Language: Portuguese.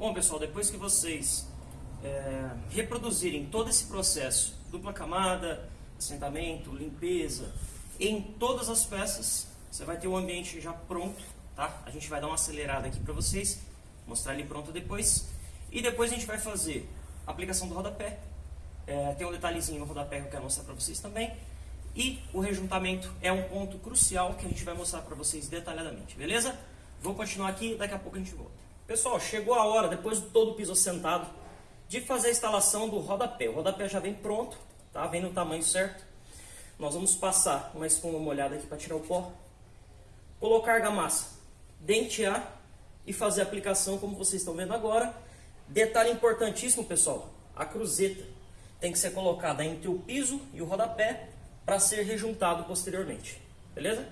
Bom, pessoal, depois que vocês é, reproduzirem todo esse processo, dupla camada, assentamento, limpeza, em todas as peças, você vai ter o ambiente já pronto, tá? A gente vai dar uma acelerada aqui para vocês, mostrar ele pronto depois. E depois a gente vai fazer a aplicação do rodapé. É, tem um detalhezinho no rodapé que eu quero mostrar para vocês também. E o rejuntamento é um ponto crucial que a gente vai mostrar para vocês detalhadamente, beleza? Vou continuar aqui, daqui a pouco a gente volta. Pessoal, chegou a hora, depois de todo o piso assentado, de fazer a instalação do rodapé. O rodapé já vem pronto, tá? Vem no tamanho certo. Nós vamos passar uma espuma molhada aqui para tirar o pó. Colocar argamassa, dentear e fazer a aplicação como vocês estão vendo agora. Detalhe importantíssimo, pessoal, a cruzeta tem que ser colocada entre o piso e o rodapé para ser rejuntado posteriormente. Beleza?